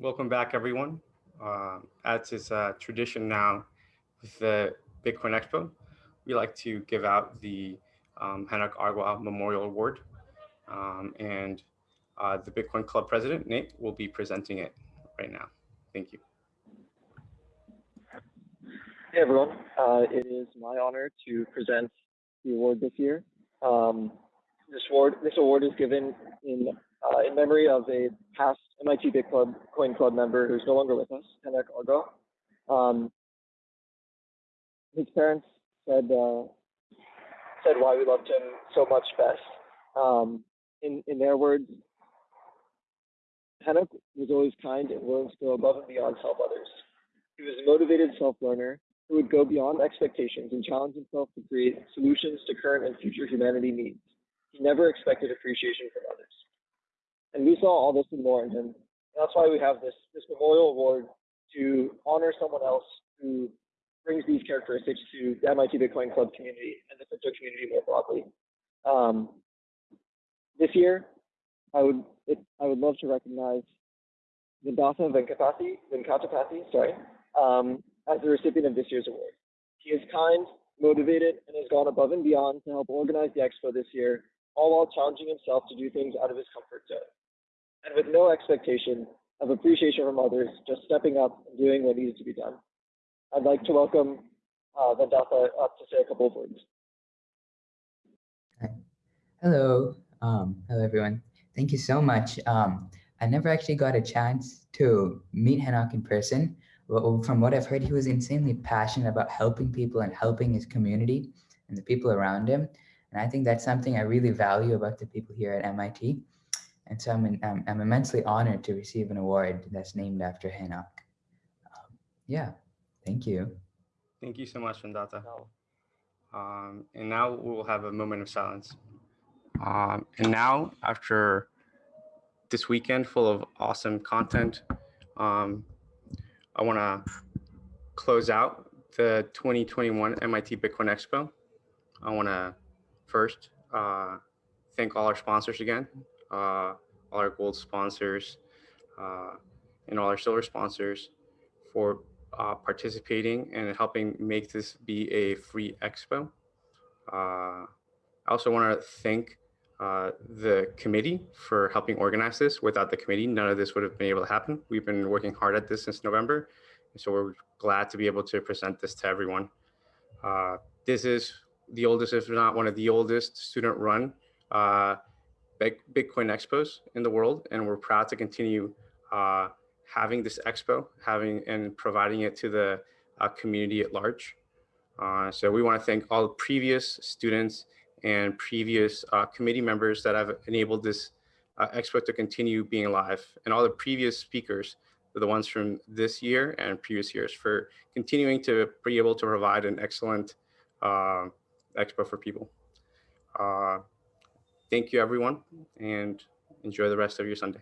welcome back everyone. Uh, as is uh, tradition now with the Bitcoin Expo, we like to give out the um, Hanok Memorial Award. Um, and uh, the Bitcoin Club president, Nate, will be presenting it right now. Thank you. Hey everyone, uh, it is my honor to present the award this year. Um, this award, this award is given in uh, in memory of a past MIT Bitcoin Club Coin Club member who's no longer with us, Hanok Agua. Um, his parents said uh, said why we loved him so much best. Um, in in their words, Hanok was always kind and willing to go above and beyond to help others. He was a motivated self-learner who would go beyond expectations and challenge himself to create solutions to current and future humanity needs. He never expected appreciation from others. And we saw all this and more in him. That's why we have this, this memorial award to honor someone else who brings these characteristics to the MIT Bitcoin Club community and the crypto community more broadly. Um, this year, I would it, I would love to recognize Vendatha Venkatapathy, Venkatapathy, sorry, um, as the recipient of this year's award. He is kind, motivated, and has gone above and beyond to help organize the expo this year, all while challenging himself to do things out of his comfort zone. And with no expectation of appreciation from others, just stepping up and doing what needs to be done. I'd like to welcome uh, up to say a couple of words. Hello, um, hello everyone. Thank you so much. Um, I never actually got a chance to meet Hanok in person, but from what I've heard, he was insanely passionate about helping people and helping his community and the people around him. And I think that's something I really value about the people here at MIT. And so I'm, in, I'm, I'm, immensely honored to receive an award that's named after Hanok. Um, yeah, thank you. Thank you so much, Vendatha. Um, and now we will have a moment of silence. Um, and now, after this weekend full of awesome content, um, I want to close out the 2021 MIT Bitcoin Expo. I want to first uh, thank all our sponsors again, all our gold sponsors, uh, and all our silver sponsors for uh, participating and helping make this be a free expo. Uh, I also want to thank uh, the committee for helping organize this. Without the committee, none of this would have been able to happen. We've been working hard at this since November. So we're glad to be able to present this to everyone. Uh, this is the oldest, if not one of the oldest student run uh, Bitcoin expos in the world. And we're proud to continue uh, having this expo, having and providing it to the uh, community at large. Uh, so we want to thank all the previous students and previous uh, committee members that have enabled this uh, expo to continue being alive and all the previous speakers, the ones from this year and previous years for continuing to be able to provide an excellent uh, expo for people. Thank you everyone and enjoy the rest of your Sunday.